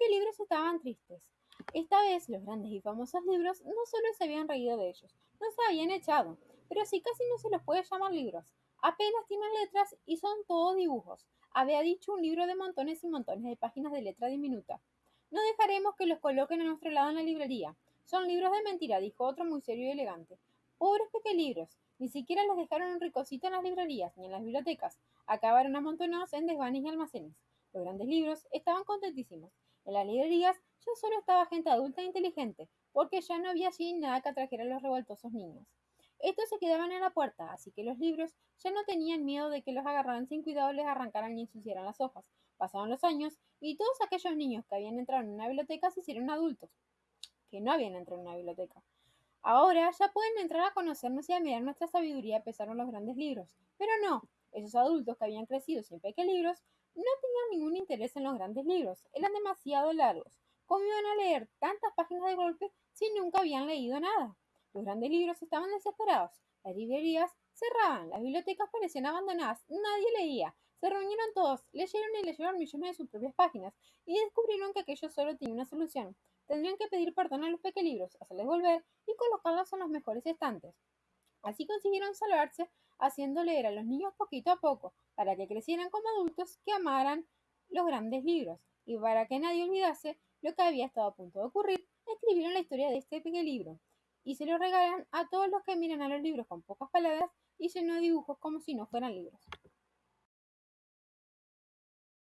pequelibros estaban tristes. Esta vez los grandes y famosos libros no solo se habían reído de ellos, no se habían echado, pero sí casi no se los puede llamar libros. Apenas tienen letras y son todos dibujos. Había dicho un libro de montones y montones de páginas de letra diminuta. No dejaremos que los coloquen a nuestro lado en la librería. Son libros de mentira, dijo otro muy serio y elegante. Pobres pequelibros, ni siquiera les dejaron un ricocito en las librerías ni en las bibliotecas. Acabaron amontonados en desvanes y almacenes. Los grandes libros estaban contentísimos. En las librerías ya solo estaba gente adulta e inteligente, porque ya no había allí nada que atrajera a los revoltosos niños. Estos se quedaban en la puerta, así que los libros ya no tenían miedo de que los agarraran sin cuidado, les arrancaran y ensuciaran las hojas. Pasaron los años y todos aquellos niños que habían entrado en una biblioteca se hicieron adultos, que no habían entrado en una biblioteca. Ahora ya pueden entrar a conocernos y a mirar nuestra sabiduría, pesaron los grandes libros. Pero no, esos adultos que habían crecido sin libros no tenían ningún interés en los grandes libros, eran demasiado largos. ¿Cómo a leer tantas páginas de golpe si nunca habían leído nada? Los grandes libros estaban desesperados, las librerías cerraban, las bibliotecas parecían abandonadas, nadie leía. Se reunieron todos, leyeron y leyeron millones de sus propias páginas y descubrieron que aquello solo tenía una solución. Tendrían que pedir perdón a los pequelibros, hacerles volver y colocarlos en los mejores estantes. Así consiguieron salvarse haciendo leer a los niños poquito a poco, para que crecieran como adultos que amaran los grandes libros, y para que nadie olvidase lo que había estado a punto de ocurrir, escribieron la historia de este pequeño libro, y se lo regalan a todos los que miran a los libros con pocas palabras y lleno de dibujos como si no fueran libros.